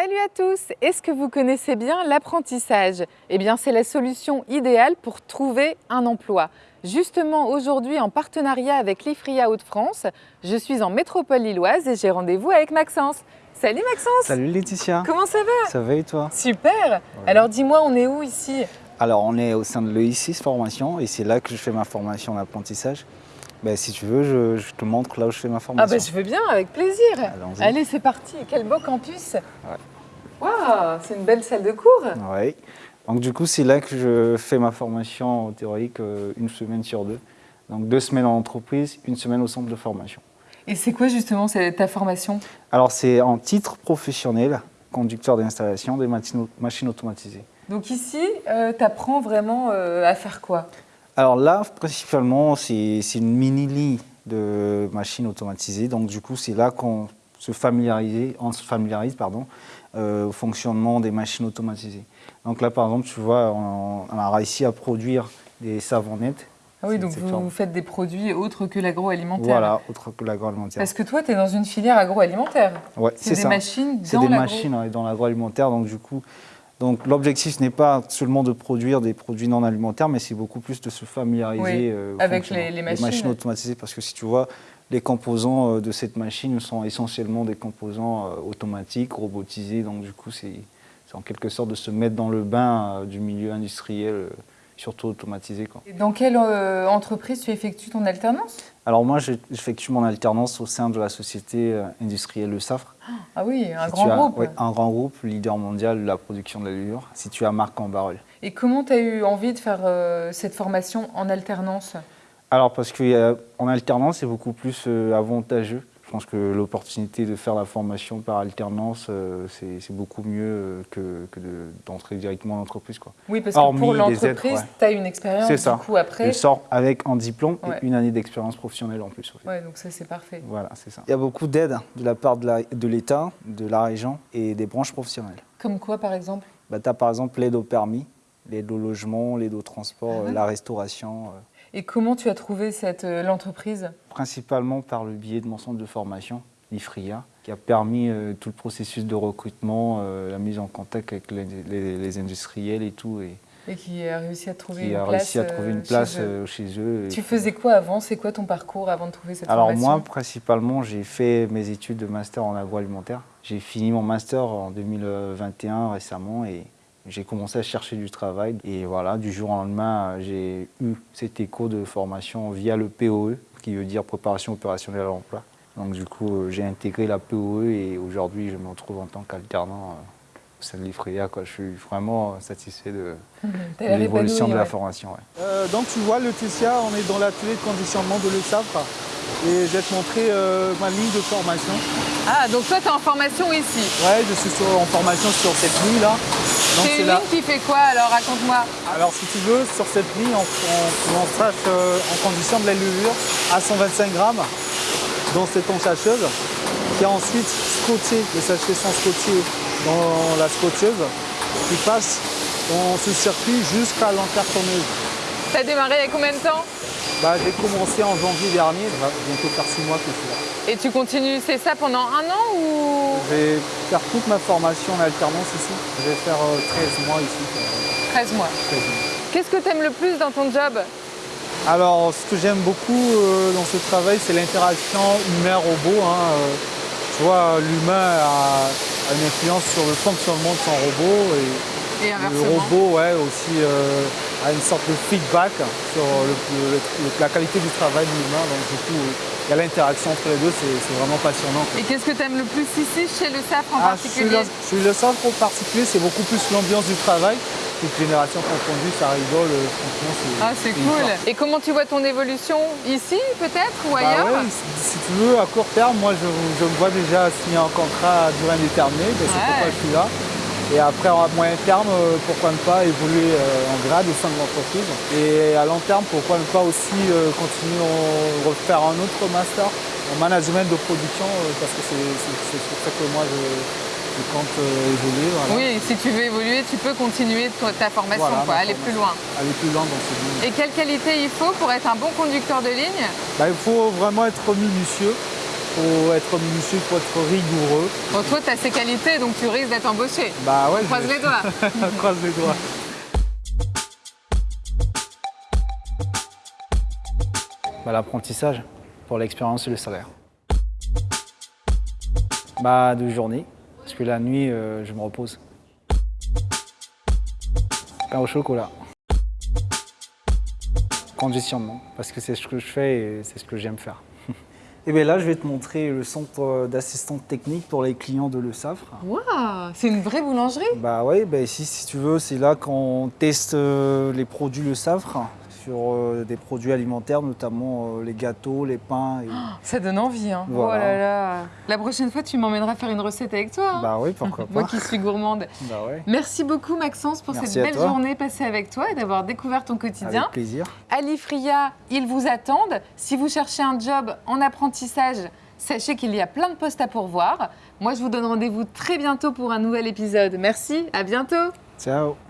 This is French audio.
Salut à tous. Est-ce que vous connaissez bien l'apprentissage? Eh bien, c'est la solution idéale pour trouver un emploi. Justement, aujourd'hui, en partenariat avec l'IFRIA Hauts-de-France, je suis en métropole lilloise et j'ai rendez-vous avec Maxence. Salut Maxence. Salut Laetitia. Comment ça va? Ça va et toi? Super. Alors dis-moi, on est où ici? Alors, on est au sein de l'EI6 Formation et c'est là que je fais ma formation en Ben, si tu veux, je, je te montre là où je fais ma Ah formation. bah je veux bien, avec plaisir. Allez, c'est parti Quel beau campus Waouh, c'est une belle salle de cours Oui. Donc du coup, c'est là que je fais ma formation théorique euh, une semaine sur deux. Donc deux semaines en entreprise, une semaine au centre de formation. Et c'est quoi justement ta formation? Alors c'est en titre professionnel, conducteur d'installation des machines automatisées. Donc ici, tu apprends vraiment euh, à faire quoi? Alors là, principalement, c'est c'est une mini-ligne de machines automatisées. Donc du coup, c'est là qu'on se familiarise, on se familiarise pardon, euh, au fonctionnement des machines automatisées. Donc là, par exemple, tu vois, on, on a réussi à produire des savonnettes. Ah oui, C'est- donc c'est vous, faites des produits autres que l'agroalimentaire. Voilà, autre que l'agroalimentaire. Parce que toi, tu es dans une filière agroalimentaire. Ouais, C'est des ça. machines C'est dans des l'agro. machines ouais, dans l'agroalimentaire. Donc du coup, donc l'objectif n'est pas seulement de produire des produits non alimentaires, mais c'est beaucoup plus de se familiariser Oui, euh, avec les- les machines. automatisées. Parce que si tu vois, les composants euh, de cette machine sont essentiellement des composants euh, automatiques, robotisés. Donc du coup, c'est en quelque sorte de se mettre dans le bain du milieu industriel, surtout automatisé. Quoi. Et Dans quelle euh, entreprise tu effectues ton alternance? Alors moi, je- j'effectue mon alternance au sein de la société euh, industrielle Le Safre. Ah oui, un grand groupe. un grand groupe, leader mondial de la production de la levure, situé à Marc-en-Barœul. Et comment tu as eu envie de faire euh, cette formation en alternance? Alors, parce qu'en alternance, c'est beaucoup plus avantageux. Je pense que l'opportunité de faire la formation par alternance, euh, c'est beaucoup mieux euh, que, que de- d'entrer directement en entreprise. Quoi. Oui, parce que pour l'entreprise, ouais. tu as une expérience du ça. coup après. Je sors avec un diplôme Ouais. et une année d'expérience professionnelle en plus. Ouais, donc ça c'est parfait. Voilà, c'est ça. Il y a beaucoup d'aides de la part de l'État, de, la région et des branches professionnelles. Comme quoi par exemple? Bah, tu as par exemple l'aide au permis, l'aide au logement, l'aide au transport, Ah ouais euh, la restauration. euh, Et comment tu as trouvé cette euh, l'entreprise? Principalement par le biais de mon centre de formation, l'IFRIA, qui a permis euh, tout le processus de recrutement, euh, la mise en contact avec les, les- les industriels et tout, et et qui a réussi à trouver qui une a place réussi à trouver une chez eux. chez eux. et Tu faisais quoi avant? C'est quoi ton parcours avant de trouver cette Alors formation? moi, principalement, j'ai fait mes études de master en agroalimentaire. J'ai fini mon master en 2021 récemment et j'ai commencé à chercher du travail. Et voilà, du jour au lendemain, j'ai eu cet écho de formation via le POE, qui veut dire préparation opérationnelle à l'emploi. Donc du coup, euh, j'ai intégré la POE et aujourd'hui, je me retrouve en tant qu'alternant euh, au sein de l'IFRIA. quoi. Je suis vraiment euh, satisfait de, l'évolution de la ouais. formation. ouais. Euh, donc tu vois Laetitia, on est dans l'atelier de conditionnement de l'ESAFRE et je vais te montrer euh, ma ligne de formation. Ah, donc toi tu es en formation ici. Ouais, je suis sur- en formation sur cette ligne là. Donc C'est une ligne qui fait quoi alors Raconte-moi. Alors si tu veux, sur cette ligne, on, on, on sache, euh, on conditionne de la levure à 125 grammes dans cette ensacheuse qui a ensuite scotché, les sachets sont scotchés dans la scotcheuse qui passe dans ce circuit jusqu'à l'encartonneuse. T'as démarré il y a combien de temps? Bah, j'ai commencé en janvier dernier, ça va bientôt faire 6 mois que je suis là. Et tu continues, c'est ça pendant un an ou Je vais faire toute ma formation en alternance ici. Je vais faire euh, 13 mois ici. euh, 13 mois 13 mois. Qu'est-ce que t'aimes le plus dans ton job? Alors, ce que j'aime beaucoup euh, dans ce travail, c'est l'interaction humain-robot. hein, euh, tu vois, l'humain a, une influence sur le fonctionnement de son robot et Et le robot ouais, aussi euh, a une sorte de feedback sur le- le- le- la qualité du travail de l'humain. Donc, du coup, il y a l'interaction entre les deux, c'est vraiment passionnant. quoi. Et qu'est-ce que t'aimes le plus ici chez le SAF en Ah, particulier le, suis le centre en particulier, c'est beaucoup plus l'ambiance du travail. Toute génération confondue, ça rigole, euh, franchement, c'est. Ah, c'est cool. Et comment tu vois ton évolution ici peut-être ou Bah ailleurs ouais, si si tu veux, à court terme, moi je, je me vois déjà signer un contrat à durée indéterminée, ben, c'est Ouais. pourquoi je suis là. Et après, à moyen terme, euh, pourquoi ne pas évoluer euh, en grade au sein de l'entreprise. Et à long terme, pourquoi ne pas aussi euh, continuer à refaire un autre master en management de production, parce que c'est pour ça que moi je, compte euh, évoluer. voilà. Oui, si tu veux évoluer, tu peux continuer ta formation, Voilà, quoi, ma aller plus loin. Aller plus loin dans ce domaine. Et quelle qualité il faut pour être un bon conducteur de ligne? Bah, il faut vraiment être minutieux faut être minutieux, faut être rigoureux. Bon, toi, tu as ces qualités, donc tu risques d'être embauché. Bah ouais, Croise les doigts. croise les doigts. Bah, L'apprentissage pour l'expérience et le salaire. Bah, de journée, parce que la nuit, euh, je me repose. Pain au chocolat. Conditionnement, parce que c'est ce que je fais et c'est ce que j'aime faire. Et bien là, je vais te montrer le centre d'assistante technique pour les clients de Le Savre. Waouh, c'est une vraie boulangerie? Bah oui, bah ici, si tu veux, c'est là qu'on teste euh, les produits Le Savre sur euh, des produits alimentaires, notamment euh, les gâteaux, les pains. et- Ça donne envie, hein. Voilà. Oh là là. La prochaine fois, tu m'emmèneras faire une recette avec toi. hein. Bah oui, pourquoi Moi pas. qui suis gourmande. Bah ouais, Merci beaucoup Maxence pour Merci cette belle toi. journée passée avec toi et d'avoir découvert ton quotidien. avec plaisir. Ali Fria, ils vous attendent. Si vous cherchez un job en apprentissage, sachez qu'il y a plein de postes à pourvoir. Moi, je vous donne rendez-vous très bientôt pour un nouvel épisode. Merci, à bientôt. Ciao